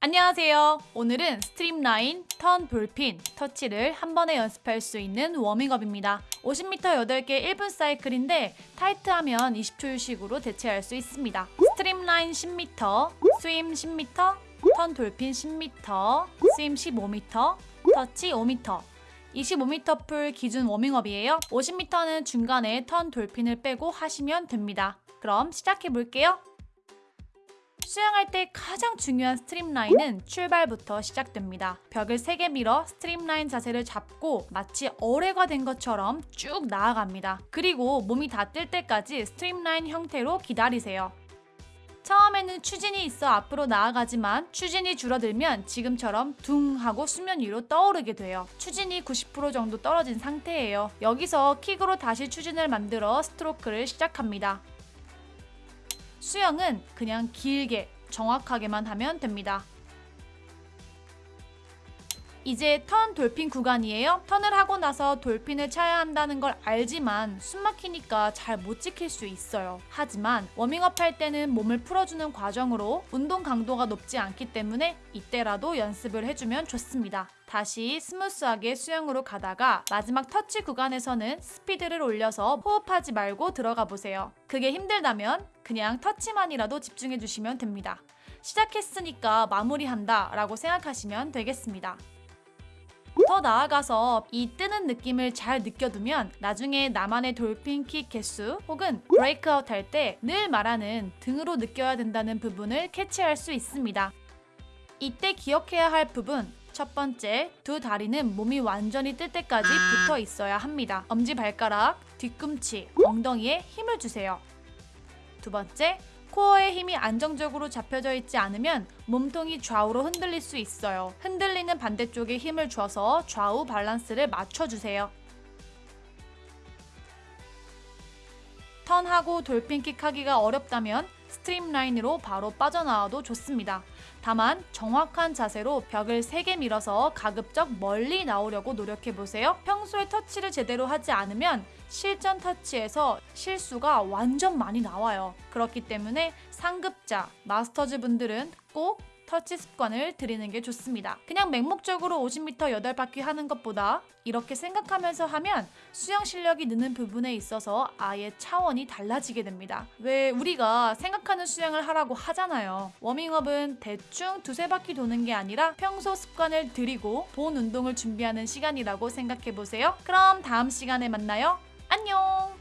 안녕하세요. 오늘은 streamline, 턴, dolphin, 터치를 한 번에 연습할 수 있는 워밍업입니다. 50m 8개 1분 사이클인데 타이트하면 20초 휴식으로 대체할 수 있습니다. streamline 10m, swim 10m, 턴 dolphin 10m, swim 15m, 터치 5m. 25m 풀 기준 워밍업이에요. 50m는 중간에 턴 dolphin을 빼고 하시면 됩니다. 그럼 시작해 볼게요. 수영할 때 가장 중요한 streamline은 출발부터 시작됩니다. 벽을 세게 밀어 streamline 자세를 잡고 마치 어뢰가 된 것처럼 쭉 나아갑니다. 그리고 몸이 닿을 때까지 streamline 형태로 기다리세요. 처음에는 추진이 있어 앞으로 나아가지만 추진이 줄어들면 지금처럼 둥 하고 수면 위로 떠오르게 돼요. 추진이 90% 정도 떨어진 상태예요. 여기서 킥으로 다시 추진을 만들어 스트로크를 시작합니다. 수영은 그냥 길게 정확하게만 하면 됩니다. 이제 턴 dolphin 구간이에요. 턴을 하고 나서 dolphin을 차야 한다는 걸 알지만 숨 막히니까 잘 못 지킬 수 있어요. 하지만 워밍업 할 때는 몸을 풀어주는 과정으로 운동 강도가 높지 않기 때문에 이때라도 연습을 해주면 좋습니다. 다시 스무스하게 수영으로 가다가 마지막 터치 구간에서는 스피드를 올려서 호흡하지 말고 들어가 보세요. 그게 힘들다면 그냥 터치만이라도 집중해 주시면 됩니다. 시작했으니까 마무리한다 라고 생각하시면 되겠습니다. 더 나아가서 이 뜨는 느낌을 잘 느껴두면 나중에 나만의 돌핀 킥 개수 혹은 브레이크아웃 할 때 늘 말하는 등으로 느껴야 된다는 부분을 캐치할 수 있습니다. 이때 기억해야 할 부분 첫 번째, 두 다리는 몸이 완전히 뜰 때까지 붙어 있어야 합니다. 엄지발가락, 뒤꿈치, 엉덩이에 힘을 주세요. 두 번째, 코어의 힘이 안정적으로 잡혀져 있지 않으면 몸통이 좌우로 흔들릴 수 있어요. 흔들리는 반대쪽에 힘을 줘서 좌우 밸런스를 맞춰주세요. 턴하고 dolphin kick 하기가 어렵다면 streamline으로 바로 빠져나와도 좋습니다. 다만 정확한 자세로 벽을 세게 밀어서 가급적 멀리 나오려고 노력해보세요. 평소에 터치를 제대로 하지 않으면 실전 터치에서 실수가 완전 많이 나와요. 그렇기 때문에 상급자, masters 분들은 꼭 터치 습관을 들이는 게 좋습니다. 그냥 맹목적으로 50m 8바퀴 하는 것보다 이렇게 생각하면서 하면 수영 실력이 느는 부분에 있어서 아예 차원이 달라지게 됩니다. 왜 우리가 생각하는 수영을 하라고 하잖아요. 워밍업은 대충 두세 바퀴 도는 게 아니라 평소 습관을 들이고 본 운동을 준비하는 시간이라고 생각해 보세요. 그럼 다음 시간에 만나요. 안녕!